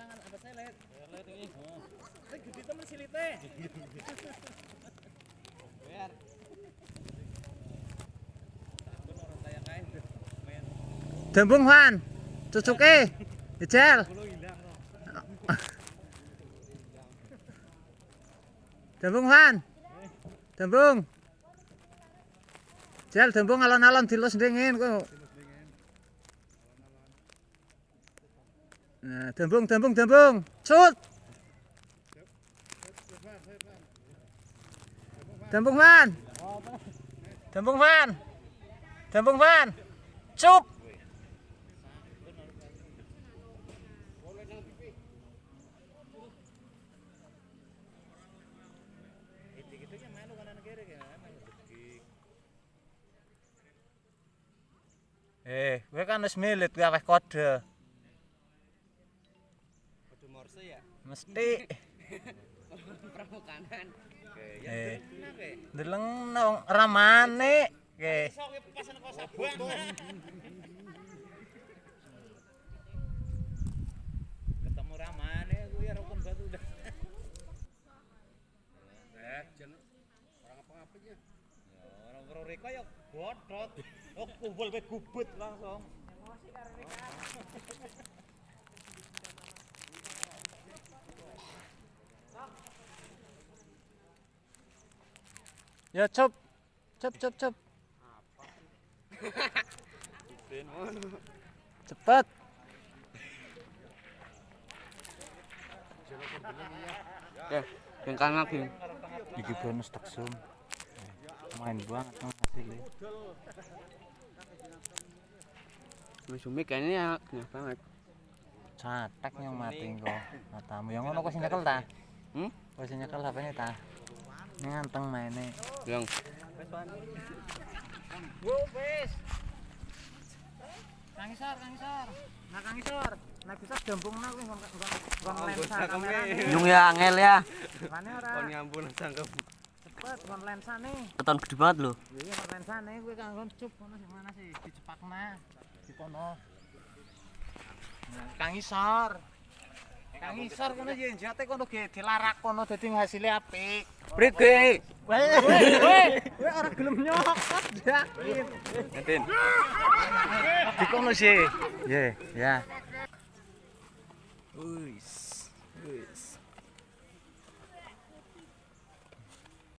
tangan apa saya lihat lihat ini saya gede temen silite main Dembung Wan. Cucuke. Loh Dembung Wan. Dembung. Jel dembung alon-alon dilus dingin kok. À, thượng vương, thượng vương, thượng vương, chốt! Thượng vương hoan! Thượng vương hoan! Thượng vương hoan! Chụp! Eh, we gaan eens meer lid gaan wij. ya mesti. Pramukanan oke ya eh, deleng nang ramane. Oke. Ketemu ramane aku ya rukun batu udah eh orang apa apa ya orang roreka ya bodot Oh, kumpul kayak gubet langsung. Emosi karena ini. Oh, Ya cup. Cup cup cup. Cepet. Ya, yang kanan lagi. Iki bonus taksum. Main banget nang hasilnya. Umi kayaknya ya kenyang banget. Catek yang mati kok. Matamu yang ngono kok sing nyekel ta? Hmm? Kok sing nyekel HP-ne ta? Nganteng. Yang Wo wis. Kang Isor, Kang Isor. Nah Kang Isor, nah bisa gembungna kuwi nggon nggon Oh, lensa kamera. Nyung ya angel ya. Mane ora Kon ngampun cangkem. cepet nggon lensane. Keton gede banget lho. Iya nggon lensane kuwi kanggo cup ngono sing mana sih? Dicepakna. Di kono. Nah, Kang Isor. Kang Isor kono yen jate kono ge dilarak kono dadi ngasile apik. Brige. Weh, weh, weh ora gelem nyokot ya. Ngatin. Di kono sih. Ye, ya. Wis.